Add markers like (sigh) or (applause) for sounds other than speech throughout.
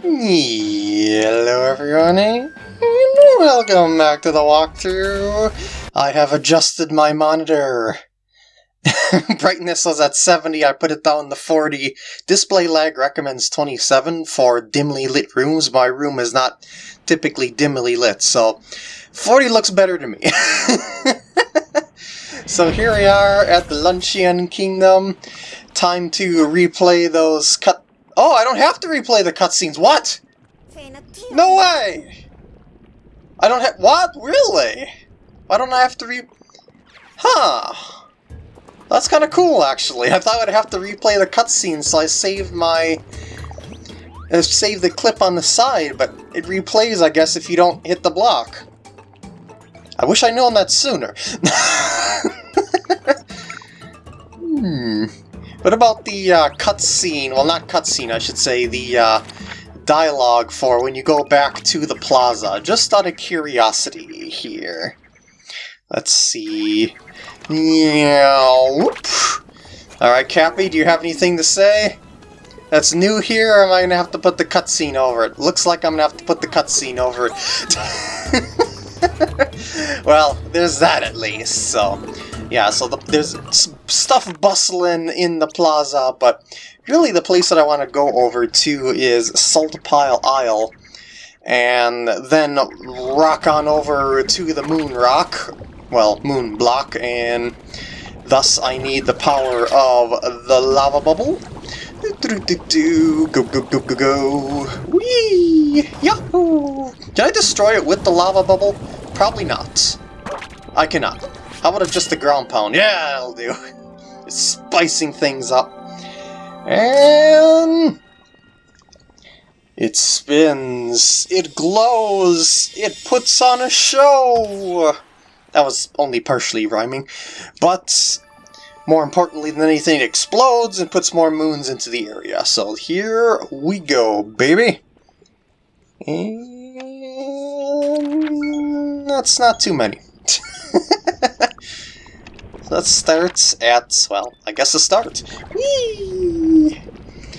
Hello everyone, and welcome back to the walkthrough. I have adjusted my monitor. (laughs) Brightness was at 70, I put it down to 40. Display lag recommends 27 for dimly lit rooms. My room is not typically dimly lit, so 40 looks better to me. (laughs) so here we are at the Luncheon Kingdom. Time to replay those cut Oh, I don't have to replay the cutscenes. What? No way! I don't have- What? Really? Why don't I have to re- Huh. That's kind of cool, actually. I thought I'd have to replay the cutscene, so I saved my... Uh, saved the clip on the side, but it replays, I guess, if you don't hit the block. I wish I known that sooner. (laughs) What about the uh, cutscene? Well, not cutscene, I should say, the uh, dialogue for when you go back to the plaza. Just out of curiosity here. Let's see. Alright, Cappy, do you have anything to say? That's new here, or am I going to have to put the cutscene over it? Looks like I'm going to have to put the cutscene over it. (laughs) well, there's that at least, so... Yeah, so the, there's stuff bustling in the plaza, but really the place that I want to go over to is Salt Pile Isle, and then rock on over to the Moon Rock, well, Moon Block, and thus I need the power of the lava bubble. Do, do, do, do go, go, go, go, go. Whee! Yahoo! Can I destroy it with the lava bubble? Probably not. I cannot. How about just the ground pound? Yeah, that'll do. (laughs) It's spicing things up. And... It spins, it glows, it puts on a show! That was only partially rhyming, but more importantly than anything, it explodes and puts more moons into the area. So here we go, baby! And that's not too many. (laughs) Let's start at, well, I guess a start.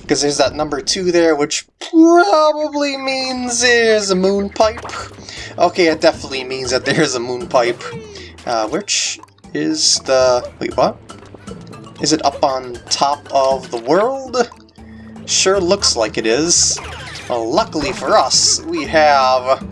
Because there's that number two there, which probably means there's a moon pipe. Okay, it definitely means that there's a moon pipe. Uh, which is the... wait, what? Is it up on top of the world? Sure looks like it is. Well, luckily for us, we have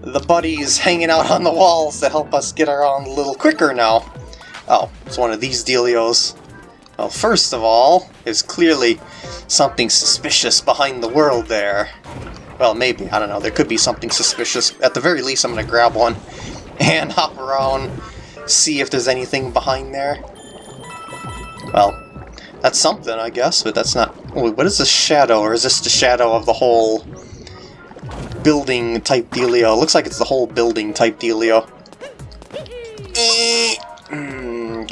the buddies hanging out on the walls to help us get around a little quicker now. Oh, it's one of these dealios. Well, first of all, there's clearly something suspicious behind the world there. Well, maybe, I don't know, there could be something suspicious. At the very least, I'm to grab one (laughs) and hop around, see if there's anything behind there. Well, that's something, I guess, but that's not... Wait, what is the shadow, or is this the shadow of the whole building type dealio? Looks like it's the whole building type dealio. (laughs)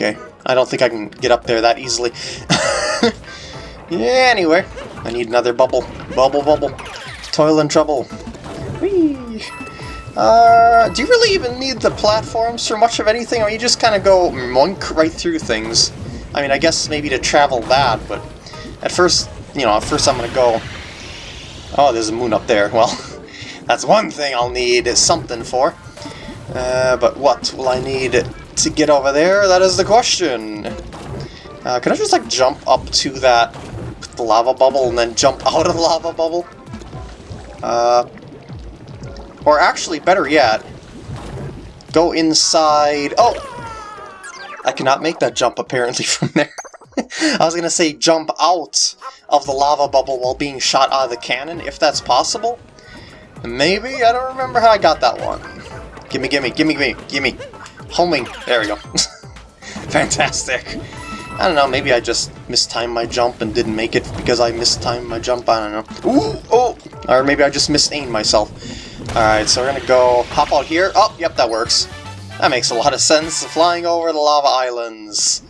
Okay, I don't think I can get up there that easily. (laughs) yeah, anyway, I need another bubble. Bubble, bubble. Toil and trouble. Whee! Uh, do you really even need the platforms for much of anything, or you just kind of go monk right through things? I mean, I guess maybe to travel that, but at first, you know, at first I'm gonna go... Oh, there's a moon up there. (laughs) Well, that's one thing I'll need something for. Uh, but what will I need to get over there? That is the question. Uh, can I just, like, jump up to that lava bubble and then jump (laughs) out of the lava bubble? Uh, or actually, better yet, go inside... Oh! I cannot make that jump, apparently, (laughs) from there. (laughs) I was gonna say jump out of the lava bubble while being shot out of the cannon, if that's possible. Maybe? I don't remember how I got that one. Gimme, gimme, gimme, gimme, gimme. Homing. There we go. (laughs) Fantastic. I don't know, maybe I just mistimed my jump and didn't make it because I mistimed my jump, I don't know. Ooh, oh! Or maybe I just misaimed myself. Alright, so we're gonna go hop out here. Oh, yep, that works. That makes a lot of sense, flying over the lava islands.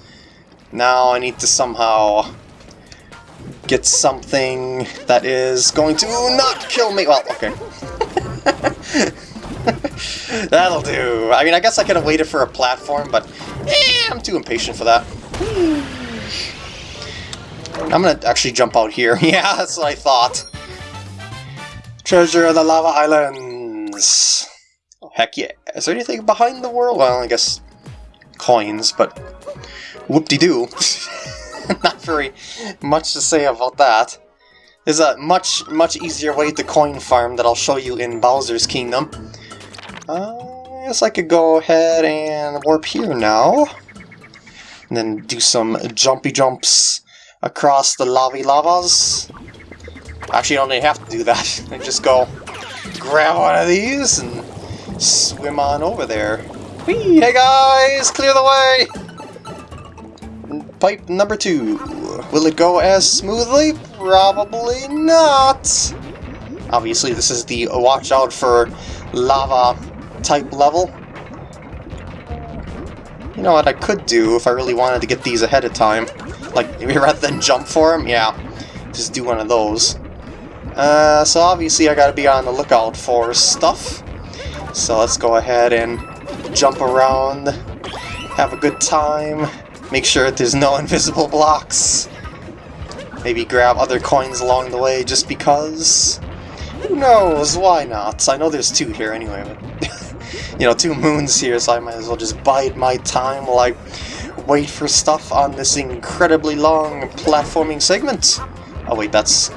Now I need to somehow get something that is going to not kill me. Well, okay. (laughs) That'll do. I mean, I guess I could have waited for a platform, but eh, I'm too impatient for that. I'm gonna actually jump out here. (laughs) yeah, that's what I thought. Treasure of the Lava Islands! Oh, heck yeah. Is there anything behind the world? Well, I guess coins, but whoop-de-doo. (laughs) Not very much to say about that. There's a much, much easier way to coin farm that I'll show you in Bowser's Kingdom. Uh, I guess I could go ahead and warp here now. And then do some jumpy jumps across the lavy lavas. Actually, I don't even have to do that. (laughs) I just go grab one of these and swim on over there. Whee! Hey guys! Clear the way! Pipe number two. Will it go as smoothly? Probably not. Obviously, this is the watch out for lava type level. You know what I could do if I really wanted to get these ahead of time? Like, maybe (laughs) rather than jump for them? Yeah, just do one of those. Uh, so obviously I gotta be on the lookout for stuff. So let's go ahead and jump around, have a good time, make sure there's no (laughs) invisible blocks. Maybe grab other coins along the way just because. Who knows, why not? I know there's two here anyway, but (laughs) you know, two moons here, so I might as well just bide my time while I wait for stuff on this incredibly long platforming segment. Oh wait, that's...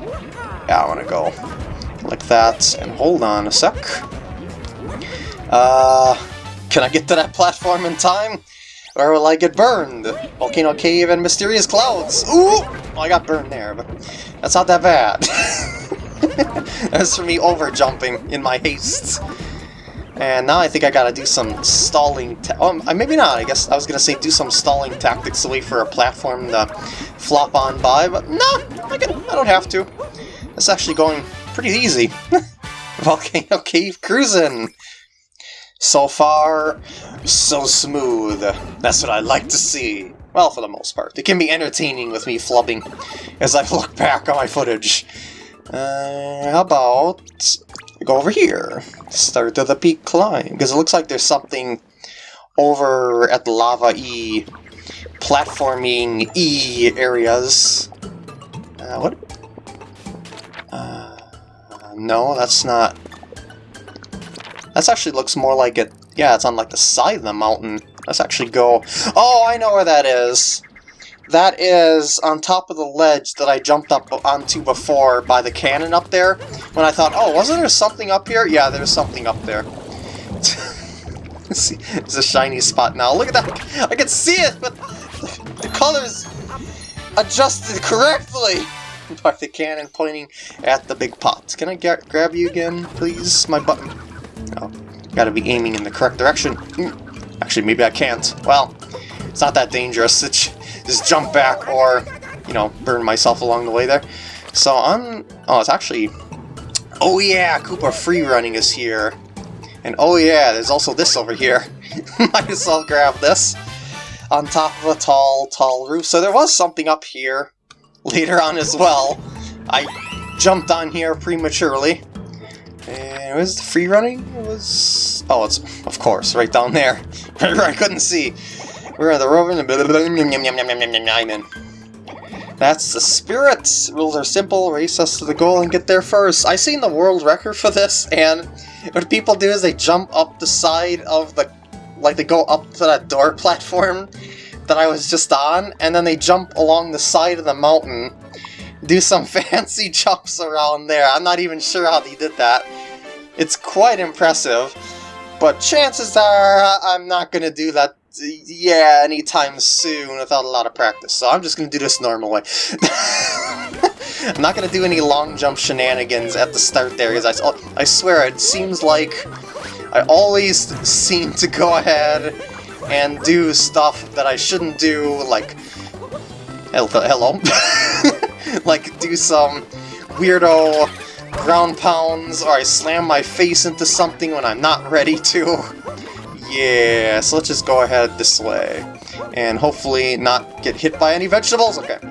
Yeah, I want to go like that, and hold on a sec. Uh, can I get to that platform in time? Or will I get burned? Volcano Cave and Mysterious Clouds! Ooh! Well, I got burned there, but that's not that bad. (laughs) that's for me over jumping in my haste. And now I think I gotta do some stalling oh, maybe not, I guess I was gonna say do some stalling tactics to wait for a platform to flop on by, but no, I, can, I don't have to. It's actually going pretty easy. (laughs) Volcano Cave cruising! So far, so smooth. That's what I like to see. Well, for the most part. It can be entertaining with me flubbing as I (laughs) look back on my footage. Uh, how about go over here? Start of the peak climb, because it looks like there's something over at the Lava E platforming E areas. Uh, what? Uh, no, that's not that actually looks more like it... Yeah, it's on like the side of the mountain. Let's actually go... Oh, I know where that is! That is on top of the ledge that I jumped up onto before by the cannon up there. When I thought, oh, wasn't there something up here? Yeah, there's something up there. (laughs) see, it's a shiny spot now. Look at that! I can see it, but (laughs) the color's adjusted correctly (laughs) by the cannon pointing at the big pot. Can I get, grab you again, please? My button. Oh, gotta be aiming in the correct direction. Hmm. Actually, maybe I can't. Well, it's not that dangerous. It's just jump back or, you know, burn myself along the way there. So I'm... Oh, it's actually... Oh yeah, Koopa free running is here. And oh yeah, there's also this over here. (laughs) Might as well grab this. On top of a tall, tall roof. So there was something up here later on as well. I jumped on here prematurely. And was the free running? It was... Oh, it's, of course, right down there. (laughs) I couldn't see. We're at the rover and I'm in. That's the spirit! Rules are simple, race us to the goal and get there first. I seen the world record for this, and what people do is they jump up the side of the... Like, they go up to that door (laughs) platform that I was just on, and then they jump along the side of the mountain do some (laughs) fancy jumps around there. I'm not even sure how they did that. It's quite impressive, but chances are I'm not going to do that, yeah, anytime soon without a lot of practice. So I'm just going to do this normal way. (laughs) I'm not going to do any long jump shenanigans at the start there, because I, I swear it seems like I always seem to go ahead and do stuff that I shouldn't do, like... Hello? (laughs) like do some weirdo ground pounds, or I slam my face into something when I'm not ready to. (laughs) Yeah, so let's just go ahead this way. And hopefully not get hit by any vegetables? Okay. (laughs)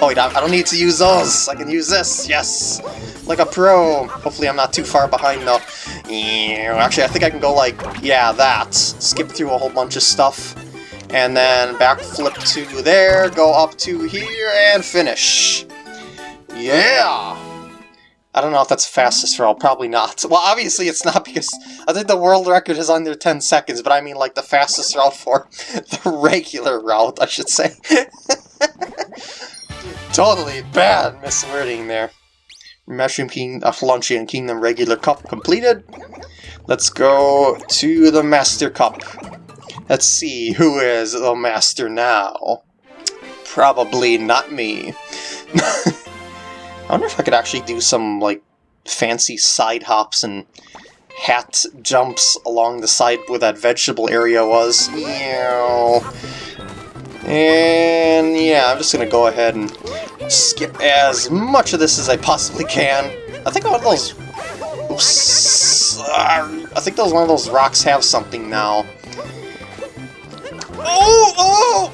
oh wait, I don't need to use those! I can use this! Yes! Like a pro! Hopefully I'm not too far behind though. Actually, I think I can go like, yeah, that. Skip through a whole bunch of stuff and then backflip to there, go up to here, and finish. Yeah! I don't know if that's fastest route, probably not. (laughs) Well, obviously it's not because I think the world record is under 10 seconds, but I mean like the fastest route for (laughs) the regular route, I should say. (laughs) totally bad miswording there. Mushroom King, uh, Luncheon Kingdom regular cup completed. Let's go to the Master Cup. Let's see who is the Master now. Probably not me. I wonder if I could actually do some, like, fancy side hops and hat jumps along the side where that vegetable area was. Yeah, And yeah, I'm just gonna go ahead and skip as much of this as I possibly can. I think one of those... I think those one of those rocks have something now. Oh! Oh!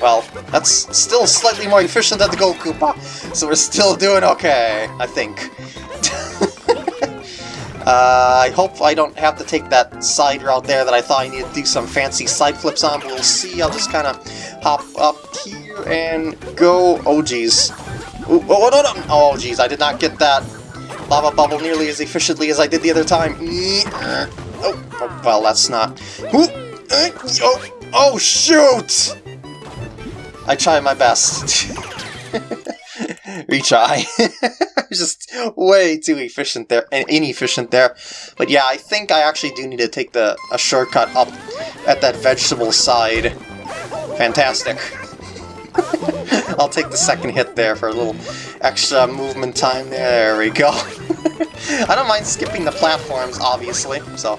Well, that's still slightly more efficient than the Gold Koopa, so we're still doing okay, I think. (laughs) uh, I hope I don't have to take that side route there that I thought I needed to do some fancy side flips on, but we'll see. I'll just kind of hop up here and go... Oh, jeez. Oh, oh, no, no! Oh, jeez, I did not get that lava bubble nearly as efficiently as I did the other time. Oh, oh well, that's not... Oh, oh shoot! I try my best. (laughs) Retry. (laughs) Just way too efficient there, and inefficient there. But yeah, I think I actually do need to take the a shortcut up at that vegetable side. Fantastic. (laughs) I'll take the second hit there for a little extra movement time. There we go. I don't mind skipping the platforms, obviously, so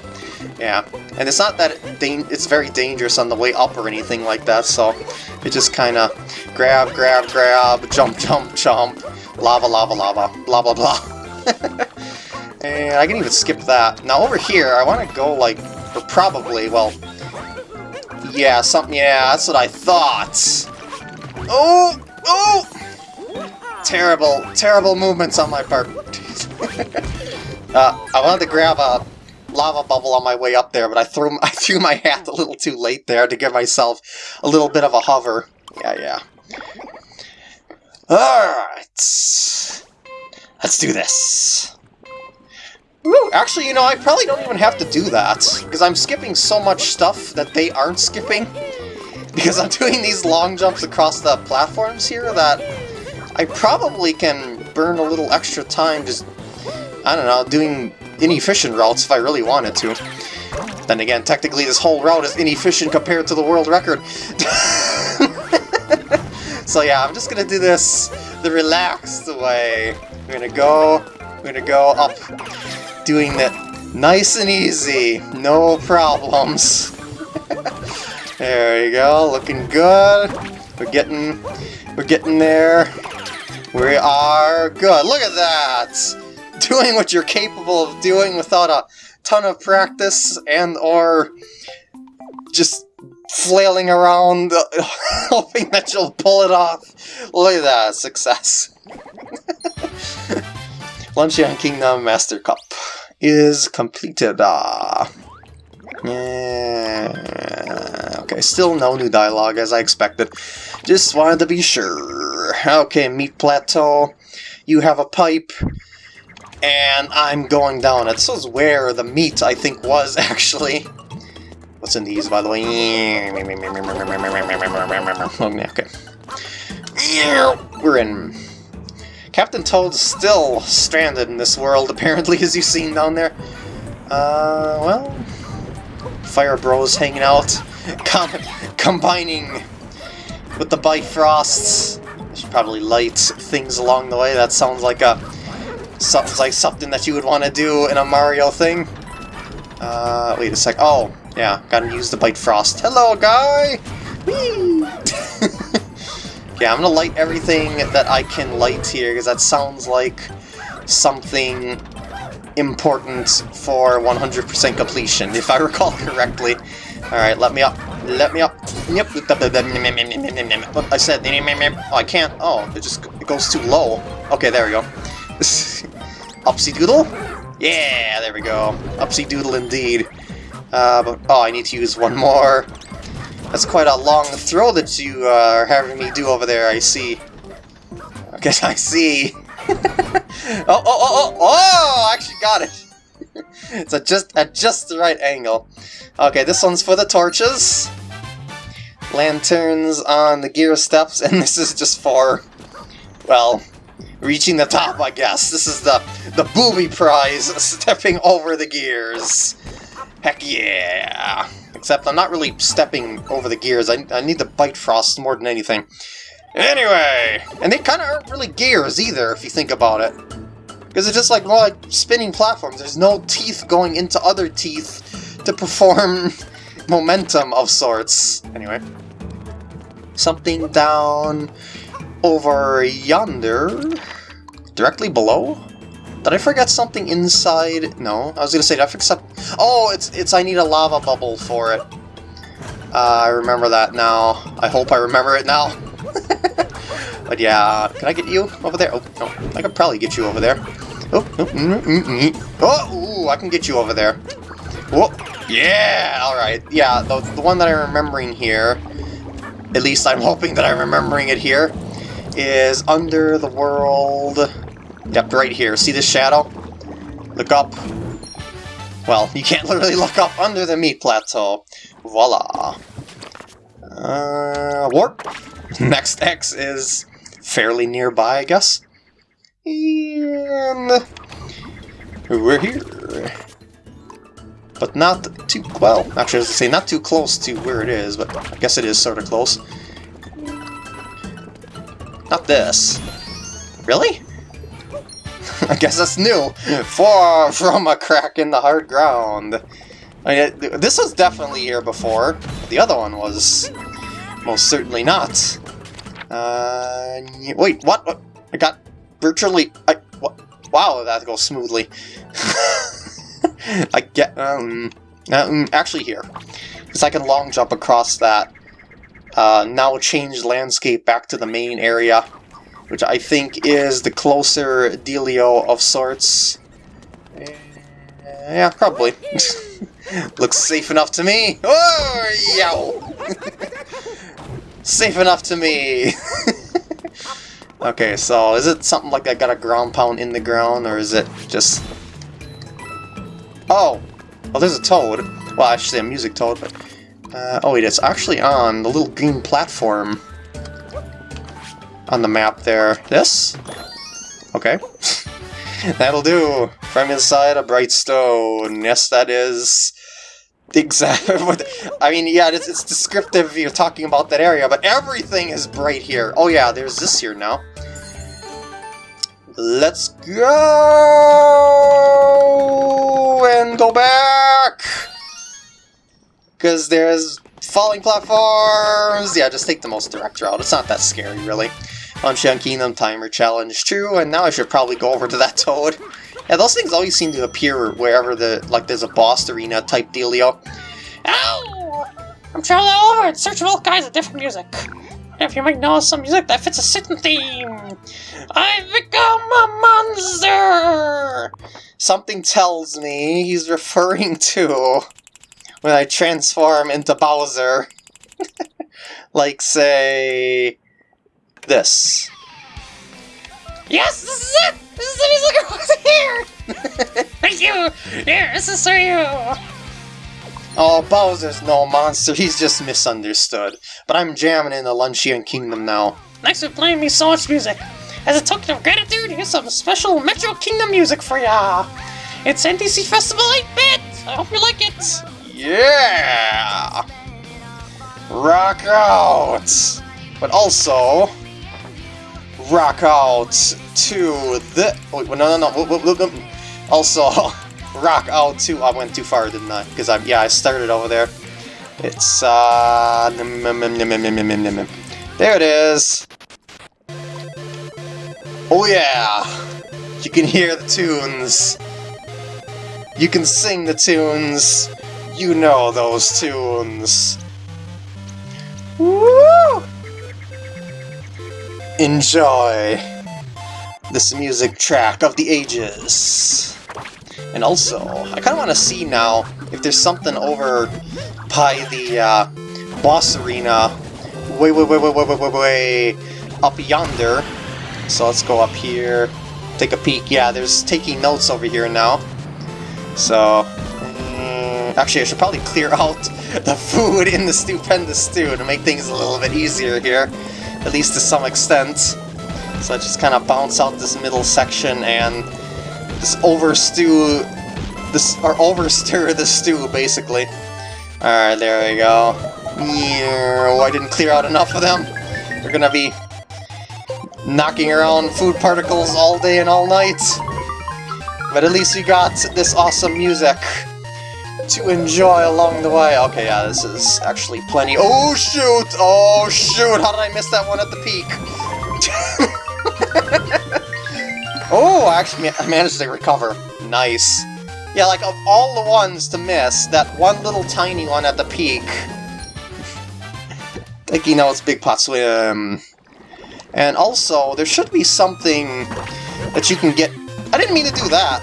yeah. And it's not that it's very dangerous on the way up or anything like that, so it just kind of grab, grab, grab, jump, jump, jump, lava, lava, lava, blah, blah, blah. (laughs) and I can even skip that. Now over here, I want to go like, or probably, well, yeah, something, yeah, that's what I thought. Oh, oh! Terrible, terrible movements on my part. (laughs) uh, I wanted to grab a lava bubble on my way up there, but I threw (laughs) I threw my hat a little too late there to give myself a little bit of a hover. Yeah, yeah. Alright. Let's do this. Woo, actually, you know, I probably don't even have to do that, because I'm skipping so much stuff that they aren't skipping. (laughs) Because I'm doing these long jumps across the platforms here that I probably can burn a little extra time just, I don't know, doing inefficient routes if I really wanted to. Then again, technically this whole route is inefficient compared to the world record. (laughs) so yeah, I'm just gonna do this the relaxed way. We're gonna go, we're gonna go up, doing it nice and easy, no problems. (laughs) there you go, looking good. We're getting, we're getting there. We are good. Look at that! (laughs) doing what you're capable of doing without a ton of practice and or just flailing around (laughs) hoping that you'll pull it off. Look at that, success. (laughs) Luncheon Kingdom Master Cup is completed. Uh, yeah, okay, still no new dialogue as I expected. Just wanted to be sure. Okay, Meat Plateau. You have a pipe and I'm going down it. This is where the meat, I think, was (laughs) actually. What's in these, by the way? Okay. We're in. Captain Toad's still stranded in this world, (laughs) apparently, as you've seen down there. Uh, well... Fire Bros hanging out, (laughs) com combining with the Bifrosts. Should probably light things along the way. That sounds like a Sounds like something that you would want to do in a Mario thing. Uh, wait a sec. Oh, yeah, gotta use the Bifrost. Hello, guy! (laughs) Yeah, I'm gonna light everything that I can light here, because that sounds like something important for 100% completion, if I (laughs) recall correctly. Alright, let me up. Let me up. Yep. I said, oh, I can't. Oh, it just it goes too low. Okay, there we go. (laughs) Upsy Doodle? Yeah, there we go. Upsy Doodle indeed. Uh, but, oh, I need to use one more. That's quite a long throw that you uh, are having me do over there, I see. I guess I see. (laughs) Oh, oh, oh, oh, oh! I actually got it. (laughs) it's at just at just the right angle. Okay, this one's for the torches. Lanterns on the gear steps, (laughs) and this is just for, well, reaching the top, I guess. This is the the booby prize, (laughs) stepping over the gears. Heck yeah! Except I'm not really stepping over the gears. I, I need the bite frost more than anything. Anyway, and they kind of aren't really gears either, if you think about it. Because it's just like more like spinning platforms. There's no teeth going into other teeth to perform (laughs) momentum of sorts. Anyway. Something down over yonder. Directly below? Did I forget something inside? No, I was gonna say, did I forget something? Oh, it's, it's I need a lava bubble for it. Uh, I remember that now. I hope I remember it now. (laughs) but yeah, can I get you over there? Oh, no, I could probably get you over there. Oh, oh, mm, mm, mm. oh ooh, I can get you over there. Whoa, yeah, alright. Yeah, the, the one that I'm remembering here, at least I'm hoping that I'm remembering it here, is under the world... Yep, right here. See this shadow? Look up. Well, you can't (laughs) literally look up under the meat plateau. Voila. Uh, warp. (laughs) Next X is fairly nearby, I guess. And we're here. But not too, well, actually I was say not too close to where it is, but I guess it is sort of close. Not this. Really? (laughs) I guess that's new. Far from a crack in the hard ground. I mean, this was definitely here before. The other one was most certainly not. Uh, wait, what? what? I got virtually... I, what? Wow, that goes smoothly. (laughs) I get... Um, um, actually here. Because I can long jump across that. Uh, now change landscape back to the main area. Which I think is the closer dealio of sorts. Uh, yeah, probably. (laughs) Looks safe enough to me. Oh, yow! (laughs) safe enough to me. (laughs) okay, so is it something like I got a ground pound in the ground, or is it just... Oh! Oh, there's a toad. Well, say a music toad, but... Uh, oh wait, it's actually on the little green platform on the map there. This? Okay. (laughs) That'll do. From inside a bright stone. Yes, that is (laughs) exactly. I mean, yeah, it's, it's descriptive you're talking about that area, but everything is bright here. Oh yeah, there's this here now. Let's go! And go back! Because there's falling platforms! Yeah, just take the most direct route. It's not that scary, really. Luncheon Kingdom Timer Challenge, true, and now I should probably go over to that (laughs) Toad. Yeah, those things always seem to appear wherever the, like, there's a boss arena type dealio. Ow! I'm traveling all over in search of all kinds of different music. If you might know some music that fits a certain theme, I've become a monster! Something tells me he's referring to when I transform into Bowser. (laughs) like, say, this. Yes, this is it! This is the music I want to hear! (laughs) Thank you! Here, this is for you! Oh, Bowser's no monster, he's just misunderstood. But I'm jamming in the Luncheon Kingdom now. Thanks for playing me so much music. As a token of gratitude, here's some special Metro Kingdom music for ya! It's NDC Festival 8-Bit! I hope you like it! Yeah! Rock out! But also, rock out to the... Wait, no, no, no. Also, (laughs) rock out to... I went too far, didn't I? Because, I, yeah, I started over there. It's, uh... There it is. Oh, yeah. You can hear the tunes. You can sing the tunes. You know those tunes. Woo! Enjoy this music track of the ages. And also, I kind of want to see now if there's something over by the uh, boss arena way, way, way, way, way, way, way, way up yonder. So let's go up here. take a peek. Yeah, there's taking notes over here now. So, actually I should probably clear (laughs) out the food in the stupendous stew to make things a little bit easier here, at least to some extent. So I just kind of bounce out this middle section and just overstew this or overstir the stew basically. Alright, there we go. Yeah, oh, I didn't clear out enough of them. We're gonna be knocking around food particles all day and all night. But at least we got this awesome music to enjoy along the way. Okay, yeah, this is actually plenty. Oh shoot! Oh shoot! How did I miss that one at the peak? (laughs) oh, I actually I managed to recover. Nice. Yeah, like, of all the ones to miss, that one little tiny one at the peak... like, you know, it's Big Pot Swim. And also, there should be something that you can get... I didn't mean to do that!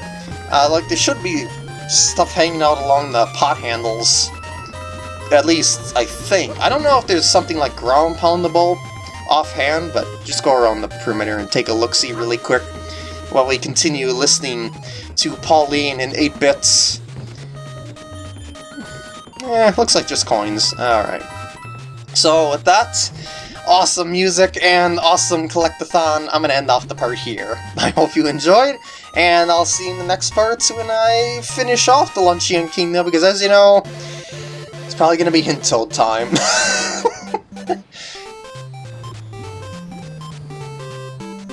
Uh, like, there should be stuff hanging out along the pot handles. At least, I think. I don't know if there's something like ground poundable offhand, but just go around the perimeter and take a look-see really quick while we continue listening to Pauline in 8 bits. Eh, looks like just coins. Alright. So, with that awesome music and awesome collectathon, I'm gonna end off the part here. (laughs) I hope you enjoyed, and I'll see you in the next parts when I finish off the Luncheon Kingdom, because as you know, it's probably gonna be Hintoad time. (laughs)